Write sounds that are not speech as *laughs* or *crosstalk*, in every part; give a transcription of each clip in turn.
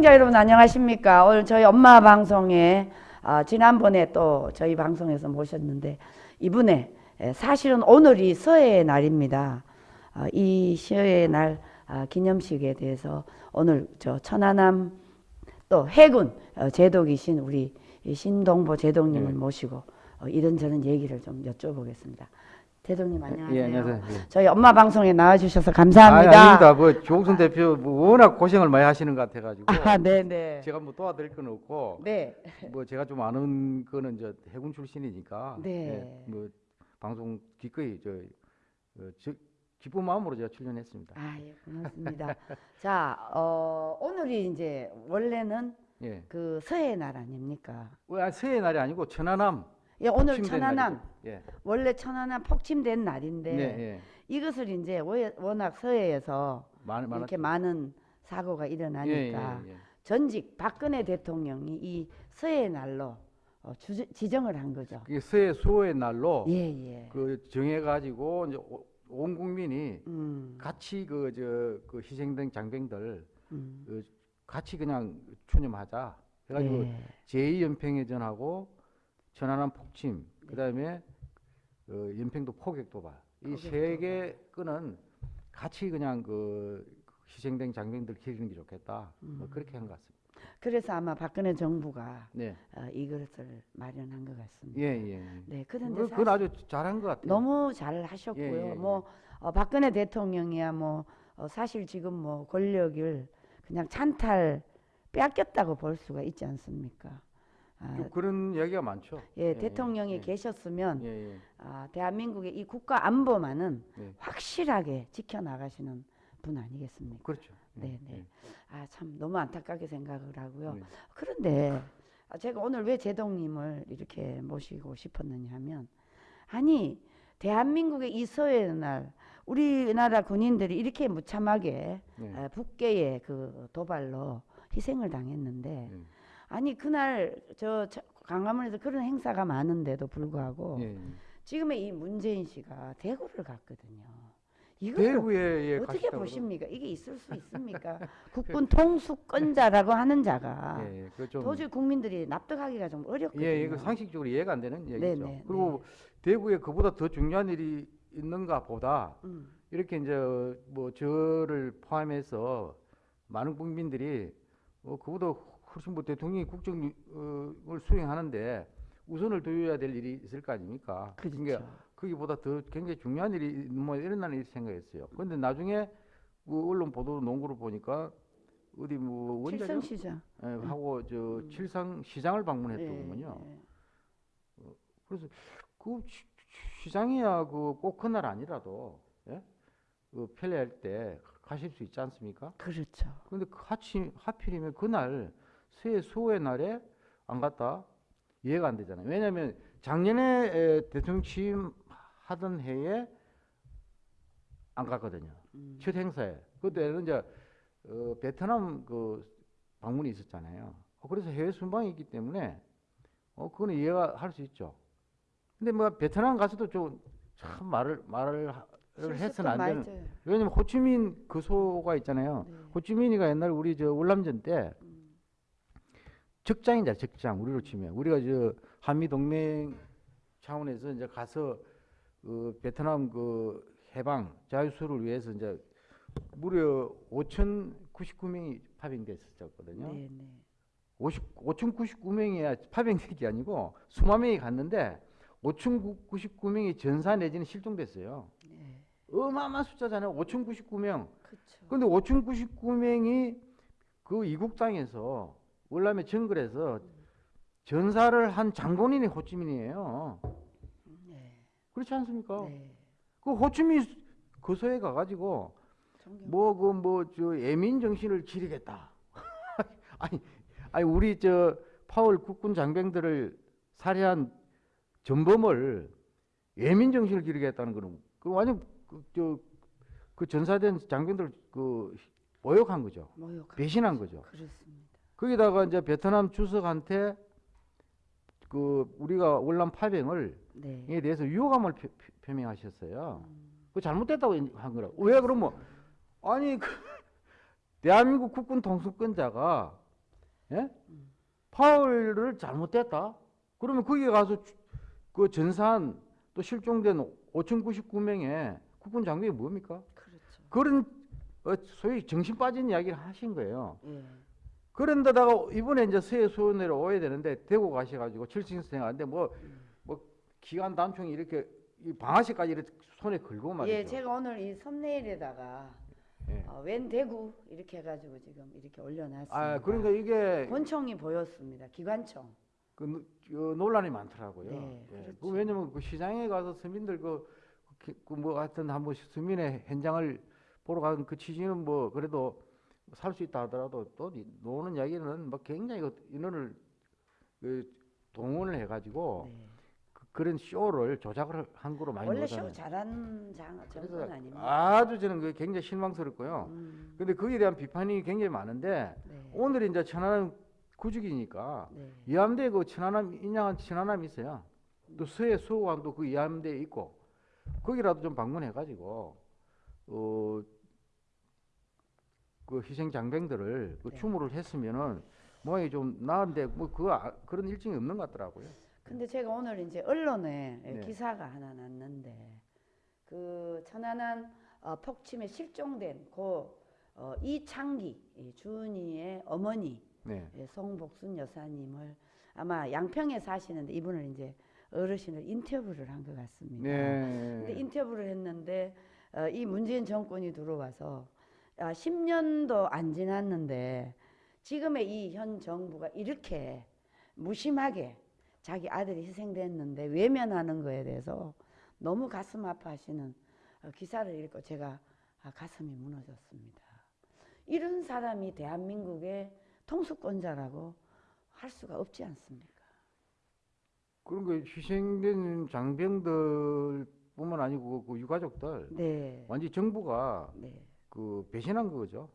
시청자 여러분 안녕하십니까? 오늘 저희 엄마 방송에 아, 지난번에 또 저희 방송에서 모셨는데 이분의 에, 사실은 오늘이 서해의 날입니다. 아, 이 서해의 날 아, 기념식에 대해서 오늘 저 천안함 또 해군 어, 제독이신 우리 이 신동보 제독님을 네. 모시고 어, 이런저런 얘기를 좀 여쭤보겠습니다. 제독님 안녕하세요. 예, 안녕하세요. 예. 저희 엄마 방송에 나와주셔서 아, 감사합니다. 아 닙니다. 뭐 조국선 대표 뭐 워낙 고생을 많이 하시는 것 같아가지고 아, 네네. 제가 뭐 도와드릴 건 없고 네. 뭐 제가 좀 아는 거는 저 해군 출신이니까 네. 예, 뭐 방송 기꺼이 저, 어, 저 기쁜 마음으로 제가 출연했습니다. 아, 예, 고맙습니다. *laughs* 자, 어, 오늘이 이제 원래는 예. 그 서해 날 아닙니까? 왜 아, 새해 날이 아니고 천안함 예, 오늘 천안함. 예. 원래 천안함 폭침된 날인데 네, 예. 이것을 이제 워- 워낙 서해에서 많, 이렇게. 많은 사고가 예, 일어나니까 예, 예. 전직 박근혜 대통령이 이 서해 날로 어, 주, 지정을 한 거죠. 그게 새해 수호의 날로. 그 정해가지고 이제 오- 온 국민이 음, 같이 그 저 그 희생된 장병들 음. 그 같이 그냥 추념하자. 해가지고 예. 제2연평해전하고 천안함 폭침, 그 다음에 어, 연평도 포격 도발 이 세 개 끈은 같이 그냥 그 희생된 장병들 기리는 게 좋겠다. 뭐 음. 그렇게 한 것 같습니다. 그래서 아마 박근혜 정부가 네, 어, 이것을 마련한 것 같습니다. 예, 예. 네, 그런데 그, 그건 아주 잘한 것 같아요. 너무 잘 하셨고요. 예, 예, 예. 뭐 어, 박근혜 대통령이야 뭐 어, 사실 지금 뭐 권력을 그냥 찬탈 빼앗겼다고 볼 수가 있지 않습니까? 아, 좀 그런 이야기가 많죠. 예, 대통령이 예, 계셨으면 예, 예. 아, 대한민국의 이 국가 안보만은 네. 확실하게 지켜나가시는 분 아니겠습니까? 그렇죠. 예, 네, 네. 예. 아, 참 너무 안타깝게 생각을 하고요. 네. 그런데 아, 제가 오늘 왜 제동님을 이렇게 모시고 싶었느냐 하면 아니 대한민국의 이 서해 날 우리나라 군인들이 이렇게 무참하게 네. 에, 북계의 그 도발로 희생을 당했는데 예. 아니 그날 저 저- 강화문에서 그런 행사가 많은데도 불구하고 예, 예. 지금의 이 문재인 씨가 대구를 갔거든요. 대구에 예, 어떻게 보십니까? 이게 있을 수 있습니까? *laughs* 국군 통수권자라고 하는 자가 예, 예. 도저히 국민들이 납득하기가 좀 어렵거든요. 예, 이거 상식적으로 이해가 안 되는 얘기죠. 네네, 그리고 대구에 그보다 더 중요한 일이 있는가 보다 음, 이렇게 이제 뭐 저를 포함해서 많은 국민들이 어, 그보다 훨씬 뭐 대통령이 국정을 수행하는데 우선을 둬야 될 일이 있을 거 아닙니까? 그렇죠. 그러니까 거기보다 더 굉장히 중요한 일이 뭐 일어나는 일 생각했어요. 그런데 나중에 그 언론 보도 농구를 보니까 어디 뭐 원자력 칠성시장 예, 하고 저 칠성 시장을 방문했더군요. 예, 그래서 그 시- 시장이야 그 꼭 그날 아니라도 예? 그 편리할 때 가실 수 있지 않습니까? 그렇죠. 그런데 그 하치, 하필이면 그날 새 수호의 날에 안 갔다 이해가 안 되잖아요. 왜냐하면 작년에 에, 대통령 취임하던 해에 안 갔거든요. 음, 첫 행사에 그때는 이제 어, 베트남 그 방문이 있었잖아요. 어, 그래서 해외 순방이 있기 때문에 어 그거는 이해가 할 수 있죠. 근데 뭐 베트남 가서도 좀 참 말을 말을 해서는 안 되는. 왜냐면 호치민 그 소가 있잖아요. 네. 호치민이가 옛날 우리 저 월남전 때 음, 적장이잖아요. 적장 우리로 치면 우리가 저 한미 동맹 차원에서 이제 가서 그 베트남 그 해방 자유수를 위해서 이제 무려 5,099명이 파병됐었거든요. 네, 네. 50, 5,099명이 파병된 게 아니고 수만 명이 갔는데 5,099명이 전사 내지는 실종됐어요. 네. 어마어마한 숫자잖아요. 5,099명. 그렇죠. 근데 5,099명이 그 이국 땅에서 월남의 정글에서 전사를 한 장본인이 호치민이에요. 네. 그렇지 않습니까? 네. 그 호치민 거소에 가가지고 존경. 뭐그 뭐 저 애민 정신을 지르겠다. *laughs* 아니 아니 우리 저 파월 국군 장병들을 살해한 전범을 애민 정신을 기르겠다는 거는 그 완전 그저그 전사된 장병들 그 모욕한 거죠. 모욕. 배신한 거죠. 그렇습니다. 거기다가 이제 베트남 주석한테 그 우리가 월남 파병을 네. 에 대해서 표, 표- 표명하셨어요. 음, 그 잘못됐다고 한 거라. 왜 그러면 아니 그 *laughs* 대한민국 국군 통수권자가 예? 파월을 잘못됐다. 그러면 거기에 가서 주- 그 전산 또 실종된 5,099명의 국군 장병이 뭡니까? 그렇죠. 그런 어, 소위 정신 빠진 이야기를 하신 거예요. 예. 그런데다가 이번에 이제 서해 수원으로 오야 되는데 대구 가셔가지고 철신생 하는데 뭐, 뭐 기관 단총이 이렇게 이 방아쇠까지 이렇게 손에 걸고 말이죠. 예, 제가 오늘 이 썸네일에다가 예. 어, 웬 대구 이렇게 해가지고 지금 이렇게 올려놨습니다. 아 그러니까 이게 권총이 보였습니다. 기관총. 그, 노- 그 논란이 많더라고요. 네, 예. 그렇죠. 그 왜냐면 그 시장에 가서 서민들 그, 그, 그뭐 하여튼 한번 서민의 현장을 보러 간그 취지는 뭐 그래도 살 수 있다 하더라도 또 이- 노는 이야기는 뭐 굉장히 그 인원을 그 동원을 해가지고 네. 그, 그런 쇼를 조작을 한 거로 많이 원래. 쇼 잘하는 장 정권 그래서 아닙니까? 아주 저는 그게 굉장히 실망스럽고요. 음, 근데 거기에 대한 비판이 굉장히 많은데 네. 오늘 이제 천안함 구축이니까 네. 이함대 그 천안함 인양한 천안함이 있어요. 또 서해 수호관도 그 이함대에 있고 거기라도 좀 방문해가지고 어 그그 희생 장병들을 그 네. 추모를 했으면은 모양이 좀 나은데 뭐그 그런 일정이 없는 것 같더라고요. 근데 제가 오늘 이제 언론에 네. 기사가 하나 났는데 그 천안함 어, 폭침에 실종된 고 어, 이창기 이 주은이의 어머니 네. 예, 송복순 여사님을 아마 양평에 사시는데 이분을 이제 어르신을 인터뷰를 한 것 같습니다. 근데 네. 인터뷰를 했는데 어, 이 문재인 정권이 들어와서 아, 10년도 안 지났는데 지금의 이 현 정부가 이렇게 무심하게 자기 아들이 희생됐는데 외면하는 거에 대해서 너무 가슴 아파하시는 어, 기사를 읽고 제가 아, 가슴이 무너졌습니다. 이런 사람이 대한민국의 통수권자라고 할 수가 없지 않습니까? 그런 거 희생된 장병들 뿐만 아니고 그 유가족들 네, 완전 히 정부가 네. 그 배신한 거죠.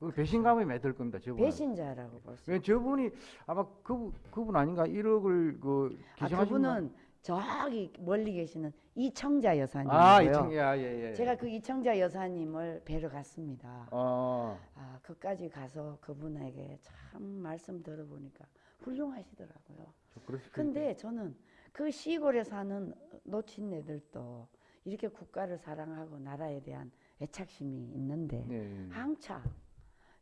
그 배신감에 매들 겁니다. 저분. 배신자라고 볼 수. 왜 저분이 아마 그 그분 아닌가 1억을 그아 기증하신 그분은 저기 멀리 계시는 이청자 여사님이고요. 아 이청 야 예 예. 제가 그 이청자 여사님을 뵈러 갔습니다. 어 아 그까지 가서 그분에게 참 말씀 들어보니까 훌륭하시더라고요. 근데 저는 그 시골에 사는 노친네들도 이렇게 국가를 사랑하고 나라에 대한 애착심이 있는데 네. 항차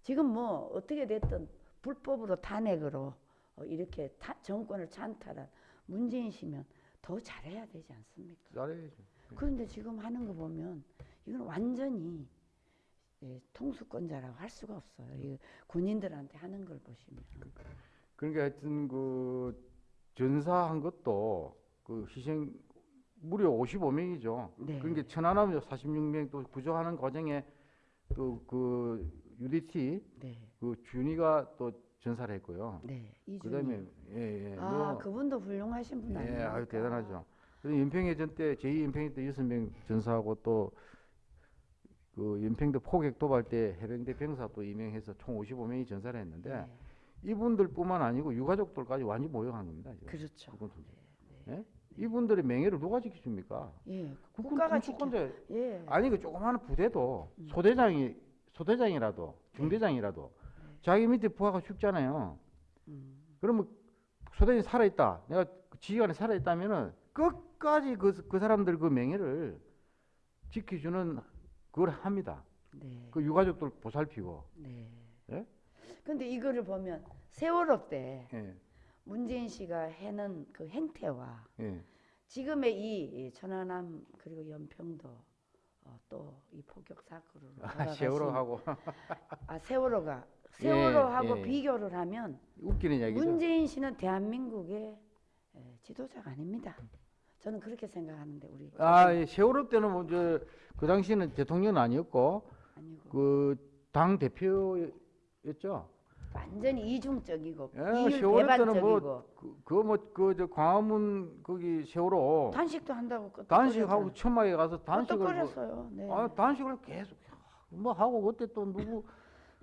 지금 뭐 어떻게 됐든 불법으로 탄핵으로 어, 이렇게 타- 정권을 찬탈한 문재인 씨면 더 잘해야 되지 않습니까? 잘해야죠. 그런데 지금 하는 거 보면 이건 완전히 예, 통수권자라고 할 수가 없어요. 이 군인들한테 하는 걸 보시면. 그러니까 하여튼 그 전사한 것도 그 희생 무려 55명이죠. 네. 그러니까 천안함 46명 또 구조하는 과정에 또 그 UDT 네, 그 준이가 또 전사를 했고요. 네. 그다음에 예 예 아 뭐 그분도 훌륭하신 분 예, 아닙니까? 아유 대단하죠. 그래서 연평해전 때 제2 연평해 때 여섯 명 전사하고 또 그 연평도 포격 도발 때 해병대 병사 또 임명해서 총 55명이 전사를 했는데 네, 이분들뿐만 아니고 유가족들까지 완전 모욕한 겁니다. 지금. 그렇죠. 이분들. 예? 이분들의 명예를 누가 지켜줍니까? 예, 국가가. 통수권자 예, 아니 그 조그마한 부대도 음. 소대장이 소대장이라도 중대장이라도 자기 밑에 부하가 죽잖아요. 음, 그러면 소대장이 살아있다. 내가 지휘관이 살아있다면은 끝까지 그, 그 사람들 그 명예를 지켜주는 그걸 합니다. 네, 그 유가족들 보살피고. 네. 예? 근데 이거를 보면 세월호 때 예, 문재인 씨가 해는 그 행태와 예. 지금의 이, 이 천안함 그리고 연평도 어, 또이 포격 사건으로 아, 세월호하고 아 세월호가 *laughs* 예, 세월호하고 예. 비교를 하면 웃기는 얘기죠. 문재인 씨는 대한민국의 에, 지도자가 아닙니다. 저는 그렇게 생각하는데 우리 아, 예, 세월호 때는 뭐저 그 당시에는 대통령은 아니었고 그 당 대표였죠. 완전히 이중적이고 예, 이율 세월호 때는 배반적이고 뭐그뭐그저 광화문 거기 세월호 단식도 한다고 단식하고 천막에 가서 단식을 뭐. 네. 아 단식을 계속 뭐 하고 그때 또 누구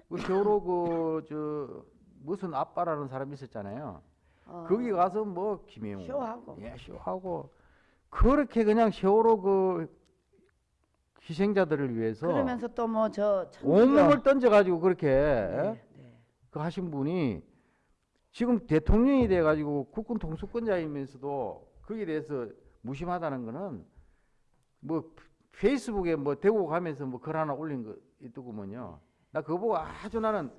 그 세월호 그 저 무슨 아빠라는 사람이 있었잖아요. 어, 거기 가서 뭐 김영우 쇼하고. 예 쇼하고 그렇게 그냥 세월호 그 희생자들을 위해서 그러면서 또 뭐 저 온몸을 던져가지고 그렇게 예? 네, 네. 그 하신 분이 지금 대통령이 돼가지고 국군 통수권자이면서도 거기에 대해서 무심하다는 거는 뭐 페이스북에 뭐 대고 가면서 뭐 글 하나 올린 거 있더구먼요. 나 그거 보고 아주 나는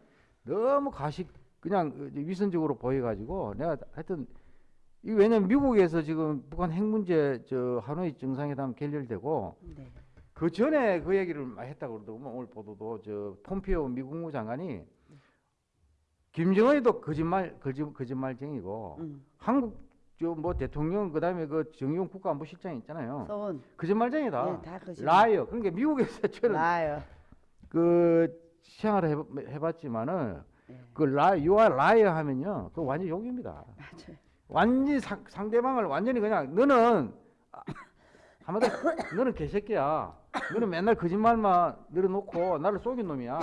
너무 가식 그냥 위선적으로 보여가지고 내가 하여튼 이 왜냐면 미국에서 지금 북한 핵 문제 저 하노이 정상회담 결렬되고 네. 그 전에 그 얘기를 많이 했다고 그러더구만 오늘 보도도 저 폼피오 미국 국무 장관이 김정은이도 거짓말 거짓 거짓말쟁이고 음. 한국 저뭐 대통령 그다음에 그 정의용 국가안보실장 있잖아요. 서훈. 거짓말쟁이다. 예, 다 거짓말. Liar. 그러니까 미국에서 *laughs* 저는 나요. 그 생활을 해봐- 해봤지만은 예. 그 라, you are liar 하면요, 그 완전 욕입니다. 맞아요. 완전히 상, 상대방을 완전히 그냥 너는 아, 한마디로 *coughs* 너는 개새끼야. 너는 맨날 거짓말만 늘어놓고 나를 속인 놈이야.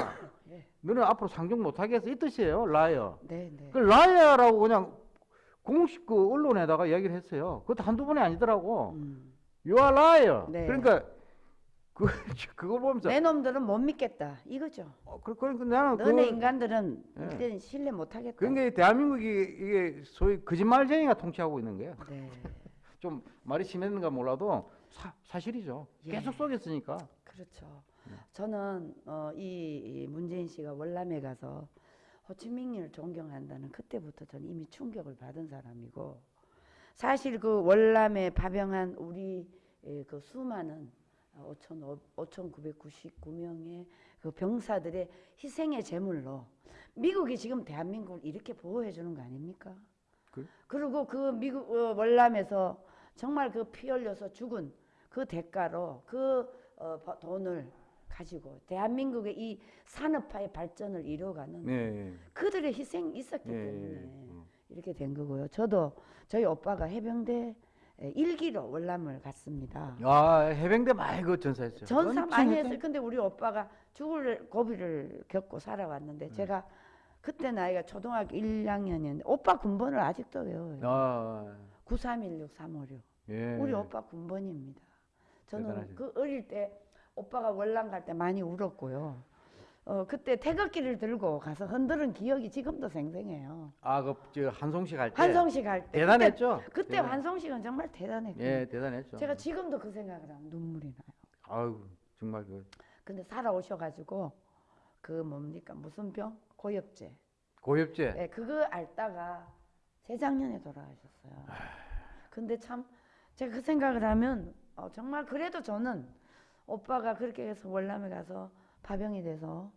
예. 너는 앞으로 상종 못하겠어 이 뜻이에요, liar. 네, 네. 그 liar라고 그냥 공식 그 언론에다가 이야기를 했어요. 그것도 한두 번이 아니더라고. 음. You are liar. 네. 그러니까 그 *laughs* 그걸 보면서 내 놈들은 못 믿겠다. 이거죠. 어, 그, 그러니까 나는 너네 그, 인간들은 예. 일단 신뢰 못 하겠다. 그러니까 이 대한민국이 이게 소위 거짓말쟁이가 통치하고 있는 거예요. 네. *laughs* 좀 말이 심했는가 몰라도 사, 사실이죠. 예. 계속 속였으니까. 그렇죠. 저는 어, 이, 이 문재인 씨가 월남에 가서 호치민을 존경한다는 그때부터 저는 이미 충격을 받은 사람이고 사실 그 월남에 파병한 우리 예, 그 수많은 5,999명의 그 병사들의 희생의 제물로 미국이 지금 대한민국을 이렇게 보호해 주는 거 아닙니까? 그- 그리고 그 미국 어, 월남에서 정말 그 피 흘려서 죽은 그 대가로 그 어, 버- 돈을 가지고 대한민국의 이 산업화의 발전을 이루어가는 네. 그들의 희생이 있었기 예, 때문에 예. 이렇게 된 거고요. 저도 저희 오빠가 해병대 에, 일기로 월남을 갔습니다. 아 해병대 그 전사했어요. 전사 많이 했어요. 근데 우리 오빠가 죽을 고비를 겪고 음. 살아왔는데 제가 그때 나이가 초등학교 1학년이었는데 오빠 군번을 아직도 외워요. 아, 9316 356. 예. 우리 오빠 군번입니다. 저는 대단하시네. 그 어릴 때 오빠가 월남 갈 때 많이 울었고요. 어 그때 태극기를 들고 가서 흔드는 기억이 지금도 생생해요. 아 그 저 한송식 할 때. 환성식 할 때. 대단했죠. 그때, 그때 대단- 환성식은 정말 대단했고. 예, 대단했죠. 제가 지금도 그 생각을 하면 눈물이 나요. 아유 정말 그 근데 살아오셔가지고 그 뭡니까 무슨 병? 고엽제. 고엽제. 예, 그거 앓다가 재작년에 돌아가셨어요. 근데 참 제가 그 생각을 하면 어, 정말 그래도 저는 오빠가 그렇게 해서 월남에 가서 파병이 돼서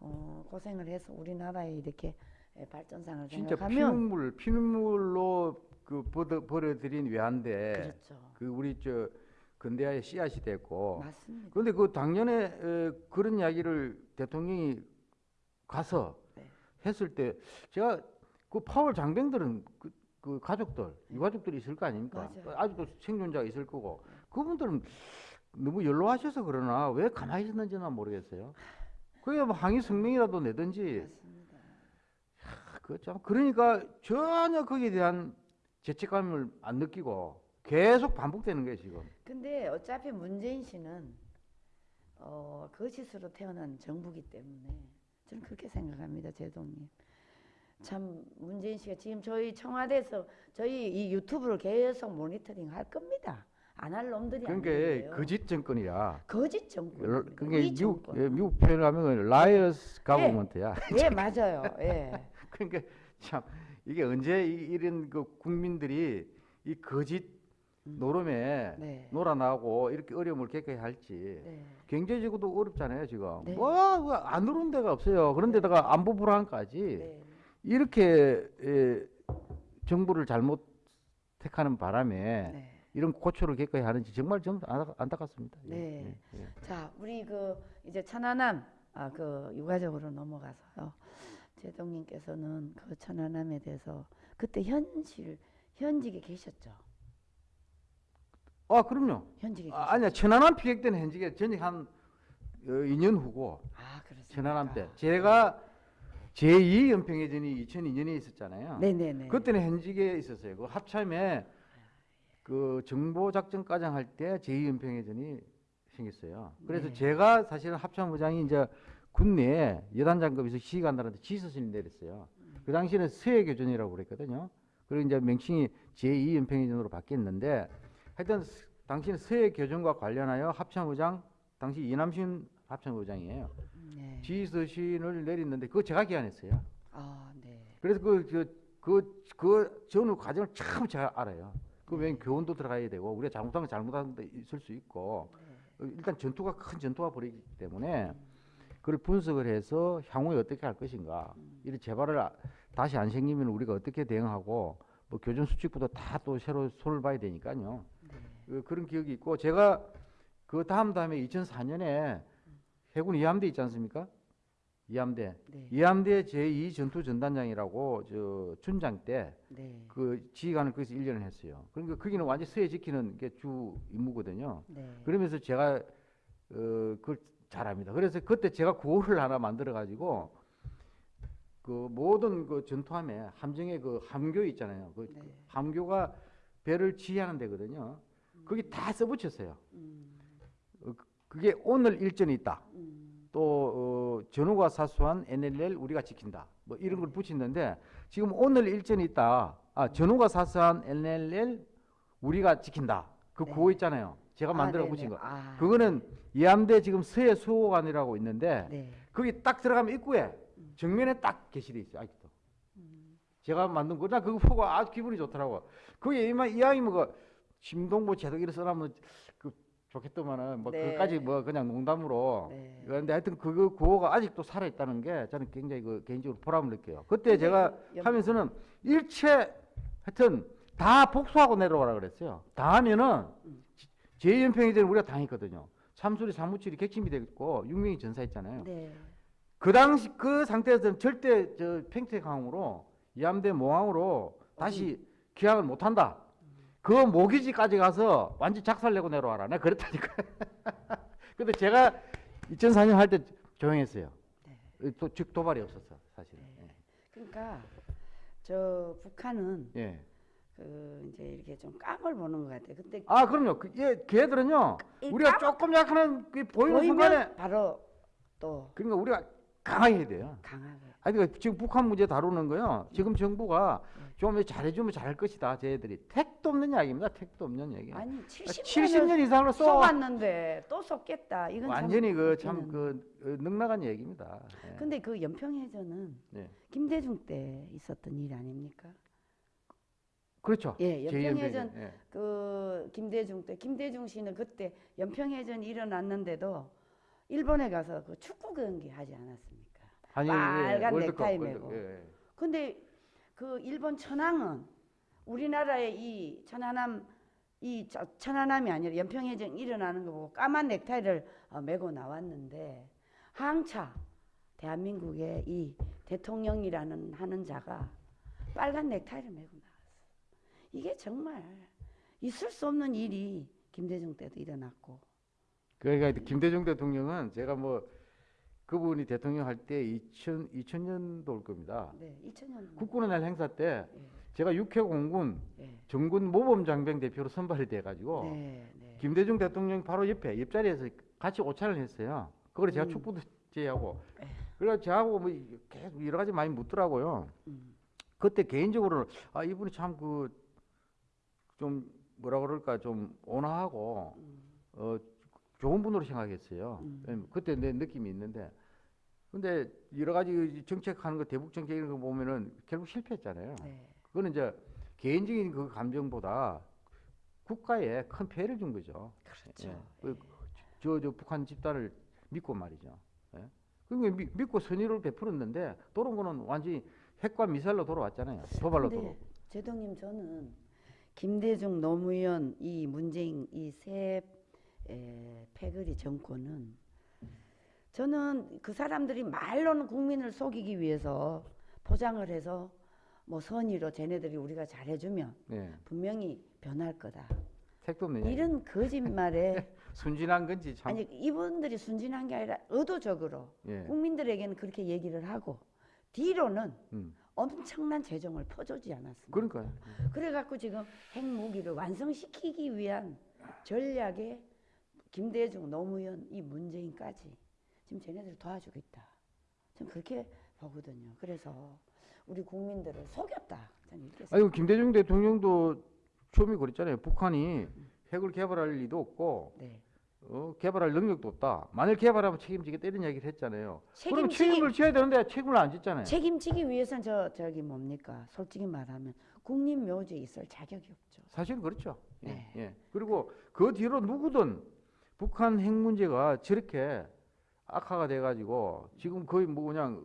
어, 고생을 해서 우리나라에 이렇게 예, 발전상을 진짜 피눈물 피눈물로 그 버려, 버려들인 외환대 그렇죠. 그 우리 저 근대화의 씨앗이 됐고 맞습니다. 그런데 그 작년에 에, 그런 이야기를 대통령이 가서 네. 했을 때 제가 그 파월 장병들은 그, 그 가족들 유가족들이 있을 거 아닙니까 맞아요. 아직도 생존자가 있을 거고 그분들은 너무 연로하셔서 그러나 왜 가만히 있었는지는 모르겠어요 그게 뭐 항의 성명이라도 내든지. 그참 그러니까 전혀 거기에 대한 죄책감을 안 느끼고 계속 반복되는 거예요 지금. 근데 어차피 문재인 씨는 어, 거짓으로 태어난 정부기 때문에 저는 그렇게 생각합니다, 제동님. 참 문재인 씨가 지금 저희 청와대에서 저희 이 유튜브를 계속 모니터링 할 겁니다. 안 할 놈들이 그러니까. 거짓 정권이야. 거짓 정권. 그러니까 이 미국 정권. 예, 미국 표현하면 liar's government야. 예, 맞아요. 예. *laughs* 그러니까 참 이게 언제 이- 이런 그 국민들이 이 거짓 노름에 네. 놀아나고 이렇게 어려움을 겪어야 할지. 네. 경제적으로도 어렵잖아요 지금. 네. 뭐안 오른 데가 없어요. 그런데다가 안보 불안까지. 네. 이렇게 에, 정부를 잘못 택하는 바람에 네. 이런 고초를 겪어야 하는지 정말 좀 안타- 안타깝습니다. 예, 네. 예, 예. 자, 우리 그 이제 천안함 아, 그 유가적으로 넘어가서요. 제동님께서는 그 천안함에 대해서 그때 현실 현직에 계셨죠. 아 그럼요. 현직에. 아, 아니야 천안함 피격 때는 현직에 전직 한 어, 2년 후고 아, 그렇습니까? 천안함 때 제가 제2 연평해전이 2002년에 있었잖아요. 네네네. 그때는 현직에 있었어요. 그 합참에 그 정보 작전 과장 할 때 제2 연평해전이 생겼어요. 그래서 네. 제가 사실은 합참부장이 이제 군내에 여단 장급에서 시간들한테 지서신을 내렸어요. 음. 그 당시에는 서해 교전이라고 그랬거든요. 그리고 이제 명칭이 제2 연평해전으로 바뀌었는데 하여튼 스- 당시는 서해 교전과 관련하여 합참의장 당시 이남신 합참의장이에요. 네. 지휘서신을 내렸는데 그거 제가 기한했어요. 아, 네. 그래서 그, 그, 그, 그 전후 과정을 참 잘 알아요. 그 외엔 교훈도 들어가야 되고 우리가 잘못한 거 잘못한 데 있을 수 있고 어, 일단 전투가 큰 전투가 벌이기 때문에 그걸 분석을 해서 향후에 어떻게 할 것인가 이런 재발을 아- 다시 안 생기면 우리가 어떻게 대응하고 뭐 교전 수칙부터 다 또 새로 손을 봐야 되니까요. 그, 그런 기억이 있고 제가 그 다음 다음에 2004년에 해군 이함대 있지 않습니까? 이함대 네. 이함대 제2 전투 전단장이라고 저 춘장 때 네. 그 지휘관을 거기서 1년을 했어요. 그러니까 거기는 완전 서해 지키는 게 주 임무거든요. 네. 그러면서 제가 어 그걸 잘합니다. 그래서 그때 제가 구호를 하나 만들어 가지고 그 모든 그 전투함에 함정에 그 함교 있잖아요. 그 네. 함교가 배를 지휘하는 데거든요. 거기 다 써붙였어요. 음. 어, 그- 그게 오늘 일전이 있다. 음. 또 어, 전후가 사수한 NLL 우리가 지킨다. 뭐 이런 걸 붙이는데 지금 오늘 일전이 있다. 아 전후가 사수한 NLL 우리가 지킨다. 그 네. 구호 있잖아요. 제가 아, 만들어 네네. 붙인 거. 아, 그거는 이함대 지금 서해 수호관이라고 있는데 네. 거기 딱 들어가면 입구에 정면에 딱 게시돼 있어요. 아직도. 음. 제가 만든 거. 나 그거 보고 아주 기분이 좋더라고. 그게 이마 이왕이 뭐 심동보 제독 이런 그 좋겠더만은 뭐 네. 그까지 뭐 그냥 농담으로 네. 그런데 하여튼 그 구호가 아직도 살아 있다는 게 저는 굉장히 그 개인적으로 보람을 느껴요. 그때 근데 제가 그 연- 하면서는 일체 하여튼 다 복수하고 내려오라 그랬어요. 다 하면은 음. 제2연평해전 우리가 당했거든요. 참수리 사무실이 객침이 됐고 육명이 전사했잖아요. 네. 그 당시 그 상태에서는 절대 저 팽택항으로 이함대 모항으로 다시 기항을 못 한다. 그 모기지까지 가서 완전 작살내고 내려와라. 내가 그랬다니까. *laughs* 근데 제가 2004년 할 때 조용했어요. 또즉 도발이 없었어 사실은. 그러니까 저 북한은 예. 그 이제 이렇게 좀 깡을 보는 것 같아요. 근데 아 그럼요. 그, 예, 걔들은요. 이 우리가 깜- 조금 약하는 그 보이는 순간에 바로 또 그러니까 우리가 강하게 해야 돼요. 강하게. 아니 그러니까 지금 북한 문제 다루는 거요. 지금 정부가 좀 잘해주면 잘할 것이다. 쟤들이 택도 없는 이야기입니다. 택도 없는 얘기. 아니 70년 70년 이상으로 쏘 쏘았는데 또 쏘겠다. 이건 참 완전히 그참 웃기는. 그 넉나간 얘기입니다. 예. 근데 그 연평해전은 예. 김대중 때 있었던 일 아닙니까? 그렇죠. 예, 제2 연평해전. 예. 그 김대중 때 김대중 씨는 그때 연평해전이 일어났는데도 일본에 가서 그 축구 경기 하지 않았습니까? 아니, 빨간 월드컵, 넥타이 월드컵, 메고. 예, 예. 근데 그 일본 천황은 우리나라의 이 천안함 이 저- 천안함이 아니라 연평해전 일어나는 거 보고 까만 넥타이를 어, 메고 나왔는데 항차 대한민국의 이 대통령이라는 하는 자가 빨간 넥타이를 메고 나왔어. 이게 정말 있을 수 없는 일이 김대중 때도 일어났고. 그러니까 김대중 대통령은 제가 뭐 그분이 대통령 할 때 2000, 2000년도일 겁니다. 네, 2000년. 국군의 날 행사 때 예, 제가 육해 공군 예. 정군 모범 장병 대표로 선발이 돼 가지고 네, 네. 김대중 대통령 바로 옆에 옆자리에서 같이 오찬을 했어요. 그걸 제가 음. 축구도 제하고 에. 그래서 저하고 뭐 계속 여러 가지 많이 묻더라고요. 음. 그때 개인적으로는 아 이분이 참 그 좀 뭐라 그럴까 좀 온화하고 음. 어 좋은 분으로 생각했어요. 음. 그때 내 느낌이 있는데 근데 여러 가지 정책하는 거 대북 정책 이런 거 보면은 결국 실패했잖아요. 네. 그거는 이제 개인적인 그 감정보다 국가에 큰 피해를 준 거죠. 그렇죠. 예. 그 저, 저 북한 집단을 믿고 말이죠. 예. 그러니까 미- 믿고 선의를 베풀었는데 돌아온 거는 완전히 핵과 미사일로 돌아왔잖아요. 도발로 돌아오고. 제동님 저는 김대중 노무현 이 문재인 이 세 패거리 정권은 저는 그 사람들이 말로는 국민을 속이기 위해서 포장을 해서 뭐 선의로 쟤네들이 우리가 잘해주면 네. 분명히 변할 거다. 택도. 이런 *laughs* 거짓말에 순진한 건지 참. 아니 이분들이 순진한 게 아니라 의도적으로 예. 국민들에게는 그렇게 얘기를 하고 뒤로는 음. 엄청난 재정을 퍼주지 않았습니까? 그러니까요. 그래갖고 지금 핵무기를 완성시키기 위한 전략에 김대중, 노무현, 이 문재인까지 지금 쟤네들 도와주고 있다. 전 그렇게 보거든요. 그래서 우리 국민들을 속였다. 저는 이렇게 아니 그 김대중 대통령도 처음에 그랬잖아요. 북한이 핵을 개발할 리도 없고 네. 어, 개발할 능력도 없다. 만일 개발하면 책임지겠다 이런 얘기를 했잖아요. 그럼 책임지기- 책임을 져야 되는데 책임을 안 짓잖아요. 책임지기 위해서는 저 저기 뭡니까? 솔직히 말하면 국립 묘지에 있을 자격이 없죠. 사실은 그렇죠. 예, 네. 예. 그리고 그 뒤로 누구든 북한 핵 문제가 저렇게 악화가 돼가지고 지금 거의 뭐 그냥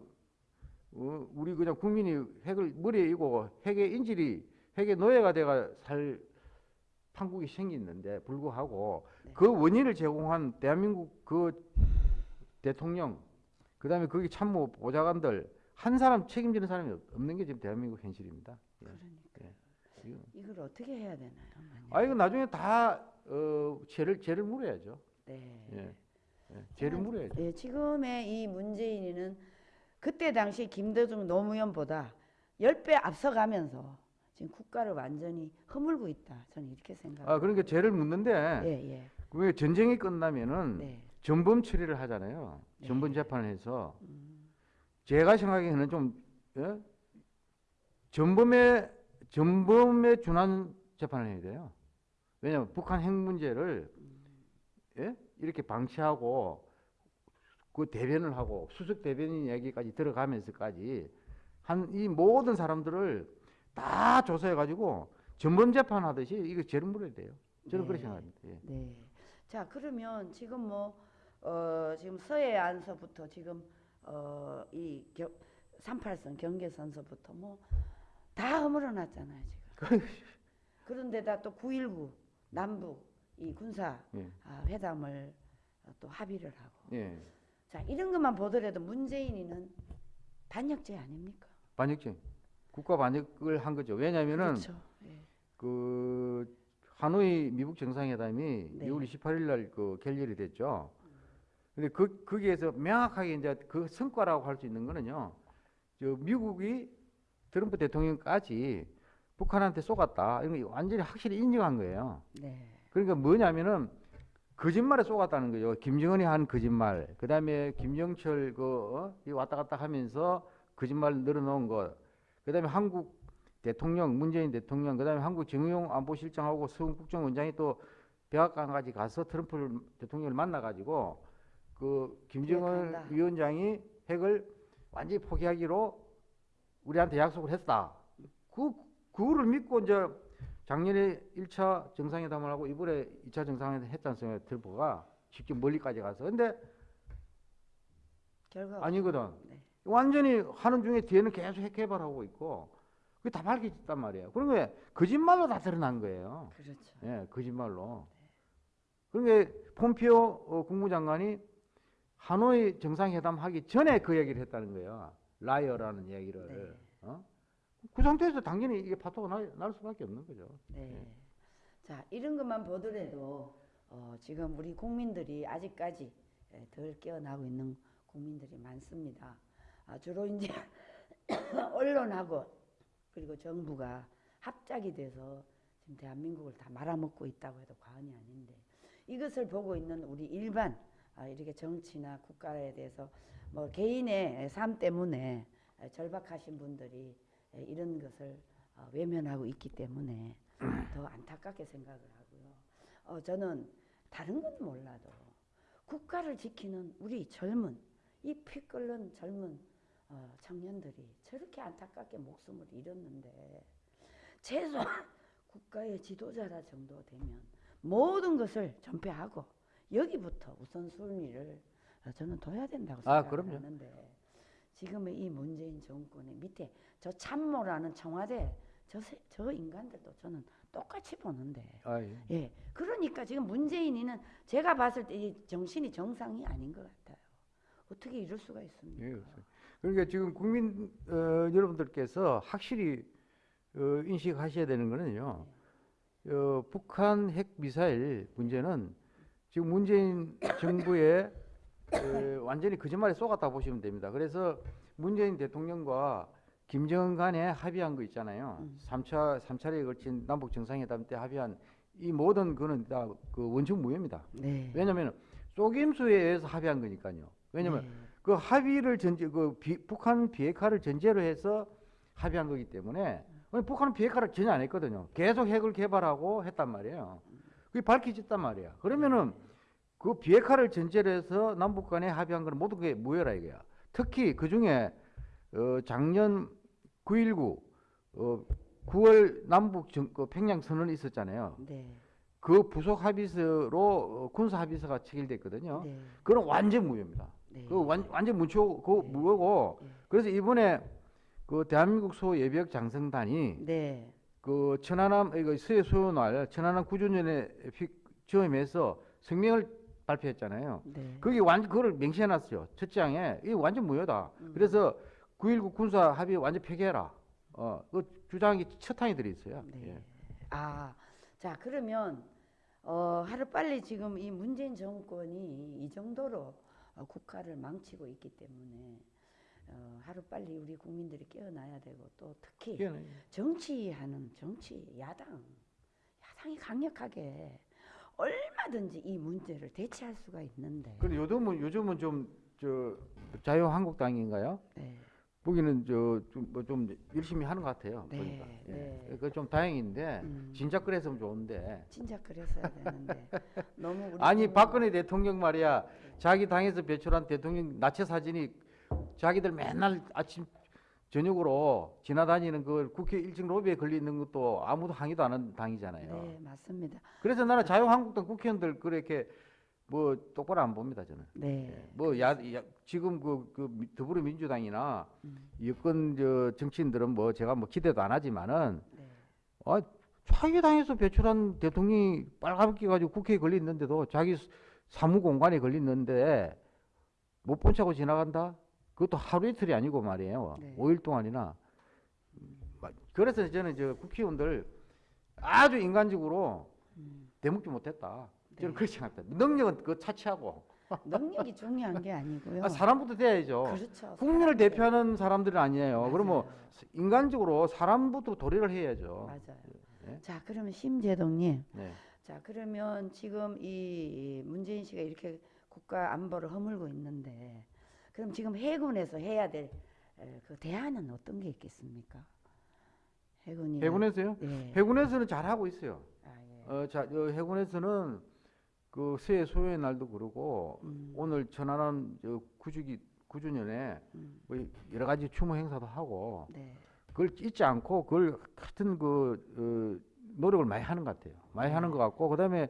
어, 우리 그냥 국민이 핵을 머리에 이고 핵의 인질이 핵의 노예가 돼가 살 판국이 생기는데 불구하고 네. 그 원인을 제공한 대한민국 그 대통령 그 다음에 거기 참모 보좌관들 한 사람 책임지는 사람이 없- 없는 게 지금 대한민국 현실입니다. 예. 그러니까 예. 이걸 어떻게 해야 되나요? 만약? 아 이거 나중에 다 어, 죄를 죄를 물어야죠. 네. 예. 예. 죄를 물어야죠. 예, 지금의 이 문재인이는 그때 당시 김대중 노무현보다 10배 앞서가면서 지금 국가를 완전히 허물고 있다. 저는 이렇게 생각합니다. 아 그러니까 죄를 묻는데 예, 예. 왜 전쟁이 끝나면은 네. 전범 처리를 하잖아요. 네. 전범 재판을 해서 음, 제가 생각에는 좀 예? 전범에 전범에 준한 재판을 해야 돼요. 왜냐하면 북한 핵 문제를 예? 이렇게 방치하고 그 대변을 하고 수석 대변인 얘기까지 들어가면서까지 한 이 모든 사람들을 다 조사해 가지고 전범 재판 하듯이 이거 죄를 물어야 돼요. 저는 그렇게 네. 생각합니다. 예. 네. 자, 그러면 지금 뭐 어, 지금 서해 안서부터 지금 어, 이 겨, 38선 경계선서부터 뭐 다 허물어 놨잖아요, 지금. 그런데다 또 9.19 남북 이 군사 예. 아, 회담을 어, 또 합의를 하고. 예. 자, 이런 것만 보더라도 문재인이는 반역죄 아닙니까? 반역죄. 국가 반역을 한 거죠. 왜냐하면은 그렇죠. 예. 그 하노이 미국 정상회담이 네. 6월 28일 날그 결렬이 됐죠. 근데 그 거기에서 명확하게 이제 그 성과라고 할 수 있는 거는요. 저 미국이 트럼프 대통령까지 북한한테 쏘갔다. 이런 거 완전히 확실히 인정한 거예요. 네. 그러니까 뭐냐면은 거짓말에 쏘갔다는 거죠. 김정은이 한 거짓말, 그 다음에 김영철 그 어? 이 왔다 갔다 하면서 거짓말 늘어놓은 것, 그 다음에 한국 대통령 문재인 대통령, 그 다음에 한국 정용 안보실장하고 서훈 국정원장이 또 백악관까지 가서 트럼프 대통령을 만나가지고 그 김정은 기획한다. 위원장이 핵을 완전히 포기하기로 우리한테 약속을 했다. 그 그거를 믿고 이제 작년에 1차 정상회담을 하고 이번에 2차 정상회담 했지 않습니까? 트럼프가 직접 멀리까지 가서. 근데 결과 아니거든. 네. 완전히 하는 중에 뒤에는 계속 핵 개발하고 있고 그게 다 밝혀졌단 말이에요. 그런 게 거짓말로 다 드러난 거예요. 그렇죠. 예, 거짓말로. 그러니까 폼피오 어, 국무장관이 하노이 정상회담 하기 전에 그 얘기를 했다는 거예요. 라이어라는 얘기를. 네. 어? 그 상태에서 당연히 이게 파토가 날, 날 수밖에 없는 거죠. 네. 자, 이런 것만 보더라도 어, 지금 우리 국민들이 아직까지 예, 덜 깨어나고 있는 국민들이 많습니다. 아, 주로 이제 *coughs* 언론하고 그리고 정부가 합작이 돼서 지금 대한민국을 다 말아먹고 있다고 해도 과언이 아닌데 이것을 보고 있는 우리 일반 아, 이렇게 정치나 국가에 대해서 뭐 개인의 삶 때문에 절박하신 분들이 예, 이런 것을 어, 외면하고 있기 때문에 *clears throat* 더 안타깝게 생각을 하고요. 어, 저는 다른 건 몰라도 국가를 지키는 우리 젊은 이 피 끓는 젊은 어, 청년들이 저렇게 안타깝게 목숨을 잃었는데 최소 *coughs* 국가의 지도자라 정도 되면 모든 것을 전폐하고 여기부터 우선순위를 어, 저는 둬야 된다고 아, 생각을 그럼요. 하는데 지금의 이 문재인 정권의 밑에 저 참모라는 청와대 저, 세- 저 인간들도 저는 똑같이 보는데 아, 예. 예 그러니까 지금 문재인이는 제가 봤을 때 이 정신이 정상이 아닌 것 같아요 어떻게 이럴 수가 있습니까 예. 그러니까 지금 국민 어, 여러분들께서 확실히 어, 인식하셔야 되는 거는요. 어, 북한 핵 미사일 문제는 지금 문재인 정부의 어, 완전히 거짓말에 쏘갔다 보시면 됩니다. 그래서 문재인 대통령과 김정은 간에 합의한 거 있잖아요. 음. 삼차삼차례에 걸친 남북 정상회담 때 합의한 이 모든 거는 다 그 원칙 무효입니다. 네 왜냐하면 속임수에 의해서 합의한 거니까요. 왜냐하면 네. 그 합의를 전제 그 비- 북한 비핵화를 전제로 해서 합의한 거기 때문에 북한은 비핵화를 전혀 안 했거든요. 계속 핵을 개발하고 했단 말이에요. 그게 밝혀졌단 말이야. 그러면은 그 비핵화를 전제로 해서 남북 간에 합의한 거는 모두 그게 무효라 이거야. 특히 그 중에 어, 작년 9.19 어, 9월 남북 정, 그 평양 선언이 있었잖아요. 네. 그 부속 합의서로 어, 군사 합의서가 체결됐거든요. 네. 그건 완전 무효입니다. 네. 그 완, 완전 무효, 그 네. 무효고 네. 그래서 이번에 그 대한민국 소 예비역 장성단이 네. 그 천안함 이거 수해 소요날 천안함 구조년에 지원해서 성명을 발표했잖아요. 네. 거기 완전 그걸 명시해놨어요. 첫 장에 이 완전 무효다. 음. 그래서 9.19 군사 합의 완전 폐기해라. 어, 그 주장이 첫탕이 들어 있어요. 네. 예. 아, 자 그러면 어, 하루 빨리 지금 이 문재인 정권이 이 정도로 어, 국가를 망치고 있기 때문에 어, 하루 빨리 우리 국민들이 깨어나야 되고 또 특히 이게는 정치하는 정치 야당 야당이 강력하게 얼마든지 이 문제를 대체할 수가 있는데 근데 요즘은 요즘은 좀 저 자유한국당인가요? 네, 보기는 저좀 뭐 좀 열심히 하는 것 같아요. 네, 보니까. 예. 네. 그좀 다행인데 음. 진작 그랬으면 좋은데. 진짜 그랬어야 되는데 *laughs* 너무 우리 아니 박근혜 대통령 말이야 자기 당에서 배출한 대통령 나체 사진이 자기들 맨날 아침 저녁으로 지나다니는 그 국회 1층 로비에 걸려 있는 것도 아무도 항의도 안 하는 당이잖아요. 네 맞습니다. 그래서 나는 자유한국당 국회의원들 그렇게 뭐 똑바로 안 봅니다 저는. 네. 뭐 야, 야 지금 그, 그 미- 더불어민주당이나 음. 여권 저 정치인들은 뭐 제가 뭐 기대도 안 하지만은 네. 아 자기 당에서 배출한 대통령이 빨갛게 가지고 국회에 걸려 있는데도 자기 수- 사무 공간에 걸려 있는데 못본 척하고 지나간다? 그것도 하루 이틀이 아니고 말이에요. 네. 오 5일 동안이나. 막- 그래서 저는 저 국회의원들 아주 인간적으로 음. 대먹지 못했다. 저는 네. 그렇게 생각합니다. 능력은 그 차치하고 *laughs* 능력이 중요한 게 아니고요. 아, 사람부터 돼야죠. 그렇죠. 국민을. 대표하는 사람들은 아니에요. 맞아요. 그러면 인간적으로 사람부터 도리를 해야죠. 맞아요. 네. 자 그러면 심재동님, 네. 자 그러면 지금 이 문재인 씨가 이렇게 국가 안보를 허물고 있는데, 그럼 지금 해군에서 해야 될 그 대안은 어떤 게 있겠습니까? 해군이 해군에서요? 네. 해군에서는 잘 하고 있어요. 아, 예. 어, 자, 어, 해군에서는 그 새해 소요의 날도 그러고 음. 오늘 천안함 저 구주기 구주년에 음. 뭐 여러 가지 추모 행사도 하고 네. 그걸 잊지 않고 그걸 같은 그 어, 노력을 많이 하는 것 같아요. 많이 하는 것 같고 그다음에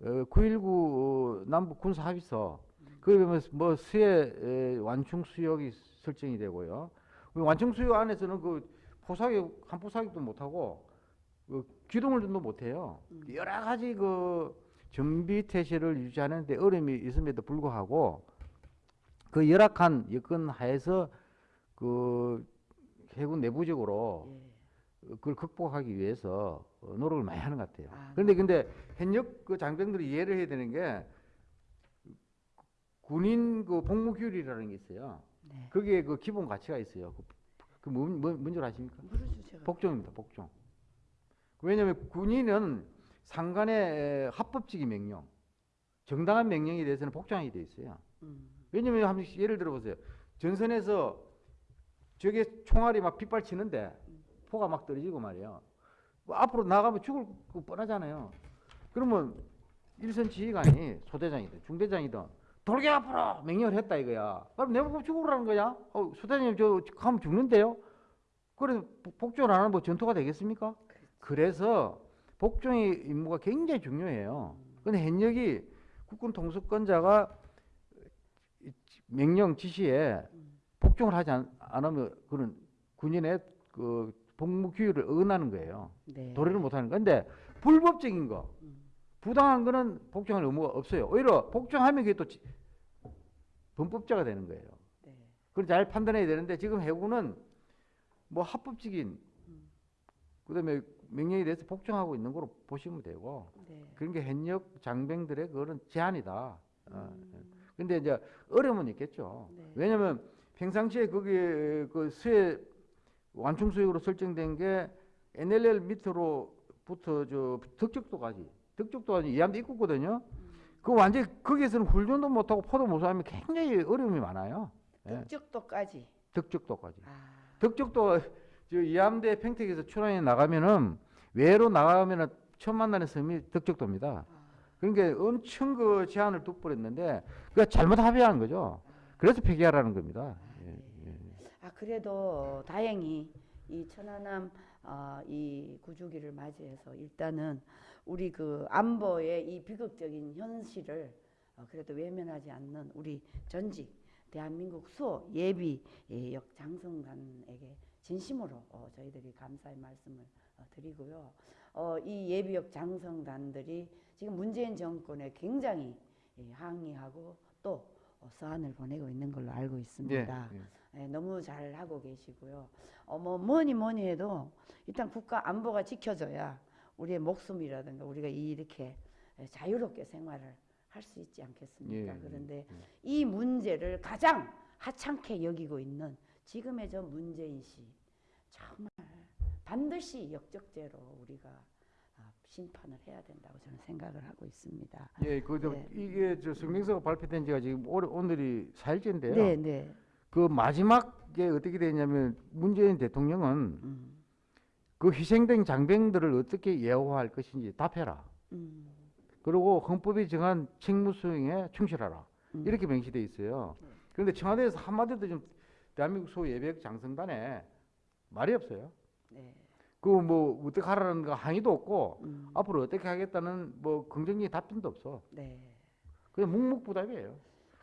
어, 9.19 남북 군사 합의서 그에 보면 뭐 수해 에, 완충 수역이 설정이 되고요. 그 완충 수역 안에서는 그 포사격 한 포사격도 못 하고 그 기동을도 못 해요. 여러 가지 그 정비 태세를 유지하는데 어려움이 있음에도 불구하고 그 열악한 여건 하에서 그 해군 내부적으로 예. 그걸 극복하기 위해서 어, 노력을 많이 하는 것 같아요. 아, 그런데 근데 현역 그 장병들이 이해를 해야 되는 게 군인 그 복무 규율이라는 게 있어요. 네. 거기에 그 기본 가치가 있어요. 그, 그 뭔, 뭔, 뭔줄 아십니까? 모르죠. 복종입니다. 복종. 왜냐하면 군인은 상관의 합법적인 명령, 정당한 명령에 대해서는 복종하게 돼 있어요. 음. 왜냐면 한 예를 들어 보세요. 전선에서 저게 총알이 막 빗발치는데 포가 막 떨어지고 말이에요. 뭐 앞으로 나가면 죽을 거 뻔하잖아요. 그러면 일선 지휘관이 소대장이든 중대장이든 돌게 앞으로 명령을 했다 이거야. 그럼 내가 보고 죽으라는 거야? 어, 소대장님 저 가면 죽는데요? 그래서 복- 복종을 안 하면 뭐 전투가 되겠습니까? 그래서 복종의 임무가 굉장히 중요해요. 근데 현역이 국군 통수권자가 명령 지시에 복종을 하지 않, 않으면 그런 군인의 그 복무 규율을 어긋나는 거예요. 네. 도리를 못 하는 건데 불법적인 거, 음. 부당한 거는 복종할 의무가 없어요. 오히려 복종하면 그게 또 지- 범법자가 되는 거예요. 네. 그걸 잘 판단해야 되는데 지금 해군은 뭐 합법적인 그다음에 명령에 대해서 복종하고 있는 거로 보시면 되고 네. 그런 게 현역 장병들의 그거는 제한이다. 어. 음. 근데 이제 어려움은 있겠죠. 네. 왜냐하면 평상시에 거기에 그 수해 완충 수역으로 설정된 게 NLL 밑으로부터 저 덕적도까지 덕적도까지 이함도 있거든요. 음. 그 완전 히 거기에서는 훈련도 못하고 포도 못하면 굉장히 어려움이 많아요. 예. 덕적도까지. 덕적도까지. 아. 덕적도 저 이암대 평택에서 출항에 나가면은 외로 나가면은 처음 만나는 섬이 덕적도입니다. 그러니까 엄청 그 제한을 둬버렸는데 그가 잘못 합의한 거죠. 그래서 폐기하라는 겁니다. 예, 예. 아 그래도 다행히 이 천안함 어, 이 구주기를 맞이해서 일단은 우리 그 안보의 이 비극적인 현실을 어, 그래도 외면하지 않는 우리 전직 대한민국 수호 예비 예, 역 장성관에게 진심으로 어, 저희들이 감사의 말씀을 어, 드리고요. 어, 이 예비역 장성단들이 지금 문재인 정권에 굉장히 예, 항의하고 또 어, 서한을 보내고 있는 걸로 알고 있습니다. 예, 예. 예, 너무 잘 하고 계시고요. 어, 뭐 뭐니 뭐니 해도 일단 국가 안보가 지켜져야 우리의 목숨이라든가 우리가 이렇게 예, 자유롭게 생활을 할 수 있지 않겠습니까? 예, 그런데 이 문제를 가장 하찮게 여기고 있는 지금의 저 문재인 씨 정말 반드시 역적죄로 우리가 아, 심판을 해야 된다고 저는 생각을 하고 있습니다. 예, 그 저, 네. 이게 저 성명서가 발표된 지가 지금 올, 오늘이 4일째인데요. 네, 네. 그 마지막에 어떻게 되냐면 문재인 대통령은 음, 그 희생된 장병들을 어떻게 예우할 것인지 답해라. 음, 그리고 헌법이 정한 책무 수행에 충실하라. 음. 이렇게 명시돼 있어요. 그런데 청와대에서 한마디도 좀 대한민국 소 예비역 장성단에 말이 없어요. 네. 그뭐 어떻게 하라는 거 항의도 없고 음, 앞으로 어떻게 하겠다는 뭐 긍정적인 답변도 없어. 네. 그냥 묵묵부답이에요.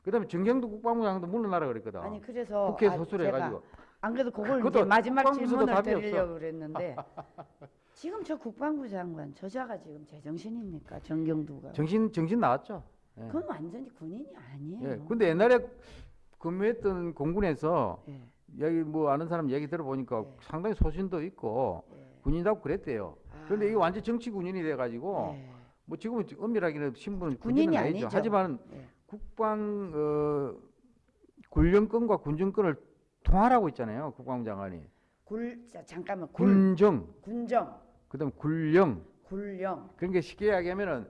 그다음에 정경도 국방부 장관도 물러나라 그랬거든. 아니 그래서 국회에서 아, 호소를 제가 해가지고 안 그래도 그걸 이제 마지막 질문을 드리려고 그랬는데 *laughs* 지금 저 국방부 장관 저자가 지금 제정신입니까 정경두가 정신 정신 나왔죠. 예. 그건 완전히 군인이 아니에요. 예. 근데 옛날에 근무했던 공군에서 예, 여기 뭐 아는 사람 얘기 들어보니까 예. 상당히 소신도 있고 예. 군인답고 그랬대요. 그런데 아, 이게 완전 정치 군인이 돼 가지고 예, 뭐 지금은 엄밀하게는 신분은 군인이 군인은 아니죠. 아니죠. 하지만 예. 국방 어, 군령권과 군정권을 통할하고 있잖아요. 국방부 장관이 굴 자, 잠깐만 굴 군정 군정 그다음 군령 굴령 그러니까 쉽게 이야기하면은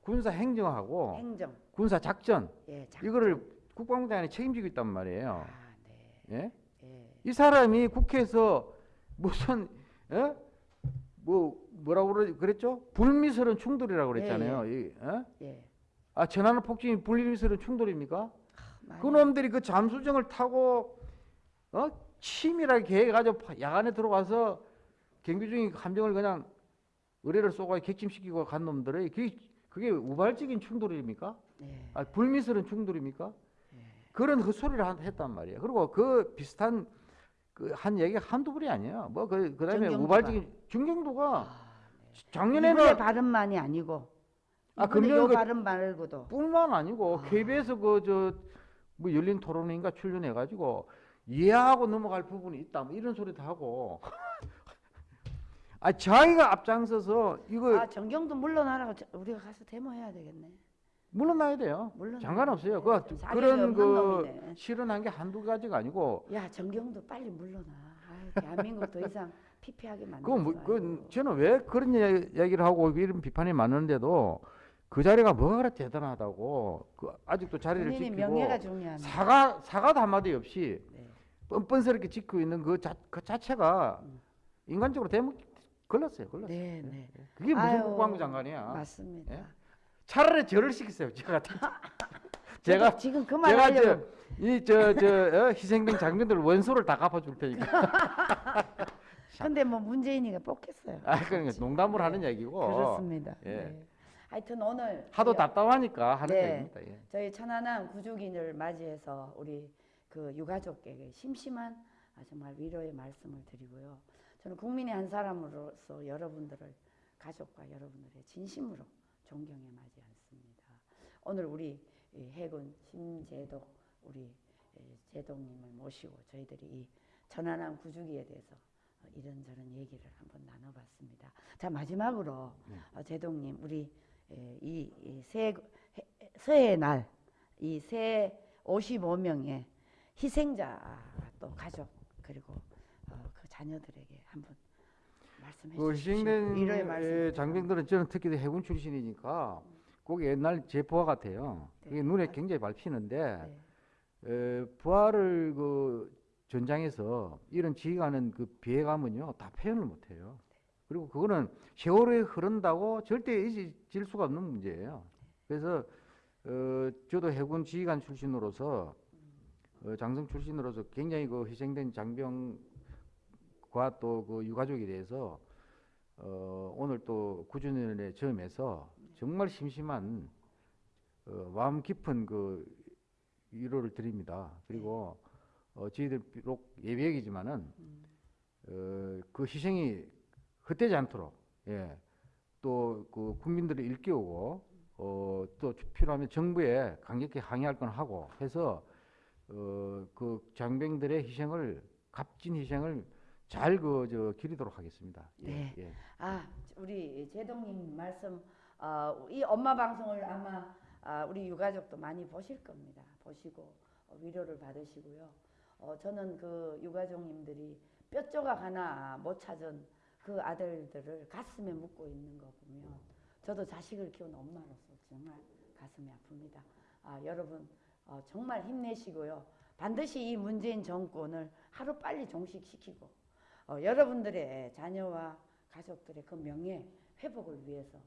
군사 행정하고 행정 군사 작전 예 작- 이거를 국방부 장관이 책임지고 있단 말이에요. 아, 네. 예? 예. 이 사람이 국회에서 무슨 예? 뭐 뭐라고 그러- 그랬죠? 불미스러운 충돌이라고 그랬잖아요. 이, 예? 예. 아 전하는 폭진이 불미스러운 충돌입니까? 많이- 그놈들이 그 잠수정을 타고 어? 치밀하게 계획해가지고 파- 야간에 들어가서 경비 중인 함정을 그냥 의뢰를 쏘고 객침시키고 간 놈들의 그게, 그게 우발적인 충돌입니까? 예. 아, 불미스러운 충돌입니까? 예. 그런 헛소리를 한- 했단 말이에요. 그리고 그 비슷한 그 한 얘기가 한두 불이 아니에요. 뭐 그 그다음에 정경도가. 우발적인 중경도가 아, 네. 작년에는 발음만이 아니고 아, 금년 요 그- 발음 말고도 뿐만 아니고 아. KBS 그저 뭐 열린 토론인가 출연해 가지고 이해하고 넘어갈 부분이 있다. 뭐 이런 소리도 하고. *laughs* 아 자기가 앞장서서 이거 아 정경도 물러나라고 저- 우리가 가서 데모해야 되겠네. 물러나야 돼요. 물러나야 상관없어요. 돼. 그 자격이 그런 없는 그 놈이네. 실현한 게 한두 가지가 아니고 야 정경도 빨리 물러나. 아유, 대한민국 더 이상 피폐하게 만들어. 그, 뭐, 그 저는 왜 그런 얘- 얘기를 하고 이런 비판이 많은데도 그 자리가 뭐가 그렇게 대단하다고 그 아직도 자리를 본인이 지키고 명예가 중요한. 사과 사과도 한마디 없이 네. 뻔뻔스럽게 지키고 있는 그, 자, 그 자체가 음. 인간적으로 대목 걸렸어요. 걸렸어요. 네, 네. 그게 무슨 아유, 국방부 장관이야. 맞습니다. 예? 차라리 저를 시키세요. 제가 *laughs* *laughs* 제가 제가 지금 그말 제가 저이저저 어, 희생된 장병들 원소를 다 갚아줄 테니까. *laughs* 근데 뭐 문재인이가 뽑겠어요. 아 그러니까 농담으로 네. 하는 얘기고. 그렇습니다. 예. 네. 하여튼 오늘 하도 답답하니까 하는 네. 얘기입니다. 예. 저희 천안함 구주기를 맞이해서 우리 그 유가족에게 심심한 아, 정말 위로의 말씀을 드리고요. 저는 국민의 한 사람으로서 여러분들을 가족과 여러분들의 진심으로 존경에 맞이 않습니다. 오늘 우리 이 해군 심재덕 우리 에, 제동님을 모시고 저희들이 이 천안함 구주기에 대해서 어, 이런저런 얘기를 한번 나눠봤습니다. 자 마지막으로 네. 어, 제동님 우리 에, 이, 이 새, 해- 새해 날 이 새 55명의 희생자 또 가족 그리고 어, 그 자녀들에게 한번 말씀해 그 주십시오. 희생된 위로의 말씀. 장병들은 저는 특히 해군 출신이니까 꼭 옛날 제 부하 같아요. 네. 그게 눈에 굉장히 밟히는데 네. 에, 부하를 그 전장에서 이런 지휘관은 그 비애감은요 다 표현을 못해요. 그리고 그거는 세월이 흐른다고 절대 잊어질 수가 없는 문제예요. 그래서 어, 저도 해군 지휘관 출신으로서 어, 장성 출신으로서 굉장히 그 희생된 장병과 또 그 유가족에 대해서 어, 오늘 또 구준연의 점에서 정말 심심한 어, 마음 깊은 그 위로를 드립니다. 그리고 어, 저희들 비록 예비역이지만은 어, 그 희생이 헛되지 않도록 예, 또 그 국민들을 일깨우고 어, 또 필요하면 정부에 강력히 항의할 건 하고 해서 어, 그 장병들의 희생을 값진 희생을 잘 그 저 기리도록 하겠습니다. 예, 네. 예. 아, 우리 제동님 말씀, 어, 이 엄마 방송을 아마 아, 우리 유가족도 많이 보실 겁니다. 보시고 어, 위로를 받으시고요. 어, 저는 그 유가족님들이 뼈 조각 하나 못 찾은 그 아들들을 가슴에 묻고 있는 거 보면 저도 자식을 키운 엄마로서 정말 가슴이 아픕니다. 아, 여러분 어, 정말 힘내시고요. 반드시 이 문재인 정권을 하루 빨리 종식시키고 어, 여러분들의 자녀와 가족들의 그 명예 회복을 위해서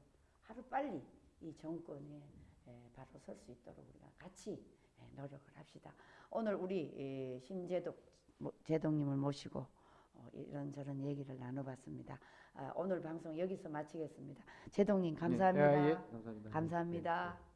하루 빨리 이 정권에 에, 바로 설 수 있도록 우리가 같이 에, 노력을 합시다. 오늘 우리 에, 심재독 모- 제동님을 모시고 어, 이런저런 얘기를 나눠봤습니다. 아, 오늘 방송 여기서 마치겠습니다. 제동님 감사합니다. 예, 예, 감사합니다. 감사합니다. 예, 예.